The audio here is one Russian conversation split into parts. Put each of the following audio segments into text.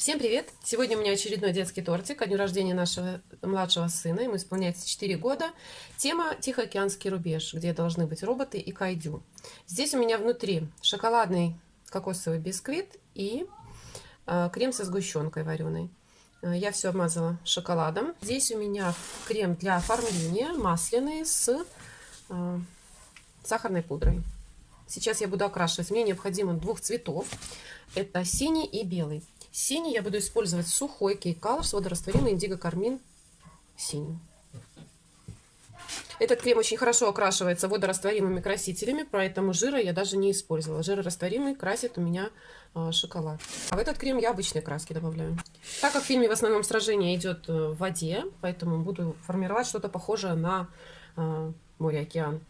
Всем привет! Сегодня у меня очередной детский тортик ко дню рождения нашего младшего сына. Ему исполняется 4 года. Тема «Тихоокеанский рубеж», где должны быть роботы и кайдю. Здесь у меня внутри шоколадный кокосовый бисквит и э, крем со сгущенкой вареной. Э, я все обмазала шоколадом. Здесь у меня крем для оформления масляный с э, сахарной пудрой. Сейчас я буду окрашивать. Мне необходимо двух цветов. Это синий и белый. Синий я буду использовать сухой Colors, водорастворимый индиго кармин синий. Этот крем очень хорошо окрашивается водорастворимыми красителями, поэтому жира я даже не использовала. Жирорастворимый красит у меня э, шоколад. А в этот крем я обычные краски добавляю. Так как в фильме в основном сражение идет э, в воде, поэтому буду формировать что-то похожее на э, море-океан.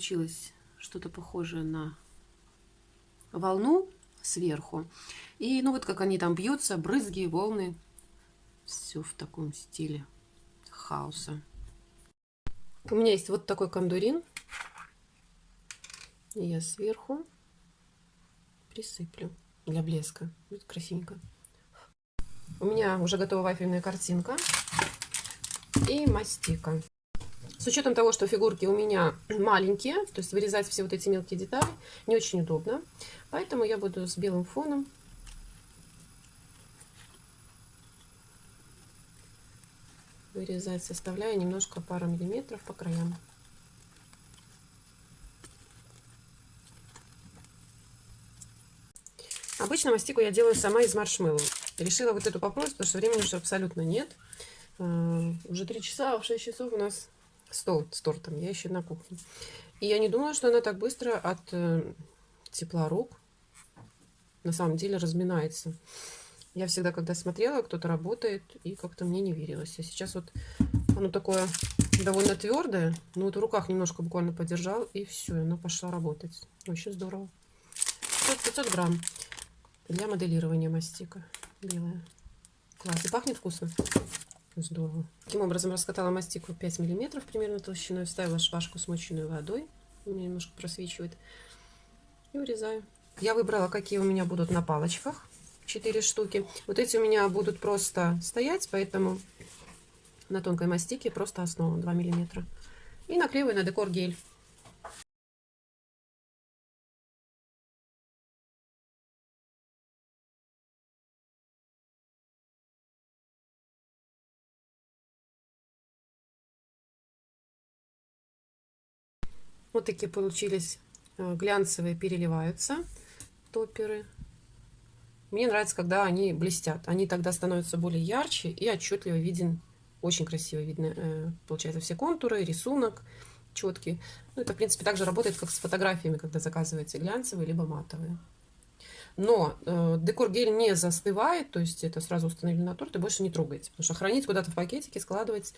Получилось что-то похожее на волну сверху. И ну вот как они там бьются, брызги, волны. Все в таком стиле хаоса. У меня есть вот такой кондурин. И я сверху присыплю для блеска. Будет красивенько. У меня уже готова вафельная картинка и мастика. С учетом того, что фигурки у меня маленькие, то есть вырезать все вот эти мелкие детали не очень удобно. Поэтому я буду с белым фоном вырезать, составляя немножко пару миллиметров по краям. Обычно мастику я делаю сама из маршмеллоу. Решила вот эту попробовать, потому что времени уже абсолютно нет. Uh, уже 3 часа, а в 6 часов у нас стол с тортом. Я еще на кухне. И я не думала, что она так быстро от э, тепла рук на самом деле разминается. Я всегда, когда смотрела, кто-то работает, и как-то мне не верилось. А сейчас вот оно такое довольно твердое. но вот в руках немножко буквально подержал, и все, оно пошло работать. Очень здорово. 500 грамм для моделирования мастика белая. Класс. И пахнет вкусно. Здорово. Таким образом раскатала мастику 5 миллиметров примерно толщиной, вставила шпажку смоченную водой, у меня немножко просвечивает, и урезаю. Я выбрала, какие у меня будут на палочках, 4 штуки. Вот эти у меня будут просто стоять, поэтому на тонкой мастике просто основа 2 миллиметра. И наклеиваю на декор гель. Вот такие получились э, глянцевые переливаются топеры. Мне нравится, когда они блестят. Они тогда становятся более ярче и отчетливо виден, очень красиво видно, э, получается, все контуры, рисунок четкий. Ну, это, в принципе, также работает, как с фотографиями, когда заказываете глянцевые либо матовые. Но э, декор гель не застывает, то есть это сразу установили на торт и больше не трогаете. Потому что хранить куда-то в пакетике, складывать,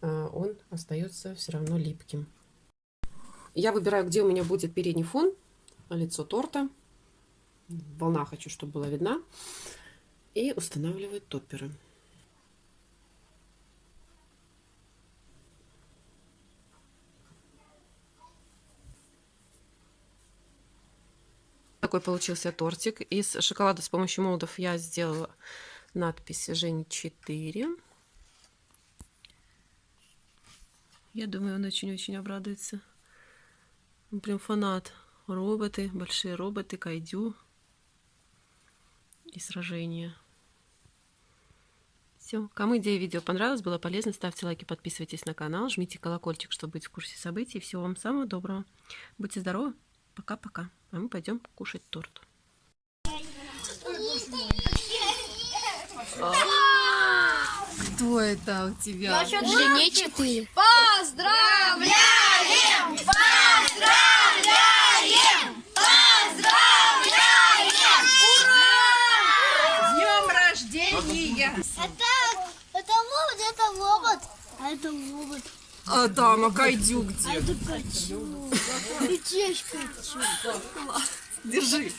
э, он остается все равно липким. Я выбираю, где у меня будет передний фон, лицо торта. Волна хочу, чтобы была видна. И устанавливаю топперы. Такой получился тортик. Из шоколада с помощью молдов я сделала надпись Жень 4. Я думаю, он очень-очень обрадуется. Он прям фанат. Роботы, большие роботы, кайдю и сражения. Все. Кому идея видео понравилась, было полезно, ставьте лайки, подписывайтесь на канал, жмите колокольчик, чтобы быть в курсе событий. Всего вам самого доброго. Будьте здоровы. Пока-пока. А мы пойдем кушать торт. Кто это у тебя? Жене 4. Поздравляем! Поздравляем! Поздравляем! Днем рождения! Это, это робот, это робот. А робот. А там, а кайдю где? Это качу. Летечка. Держи.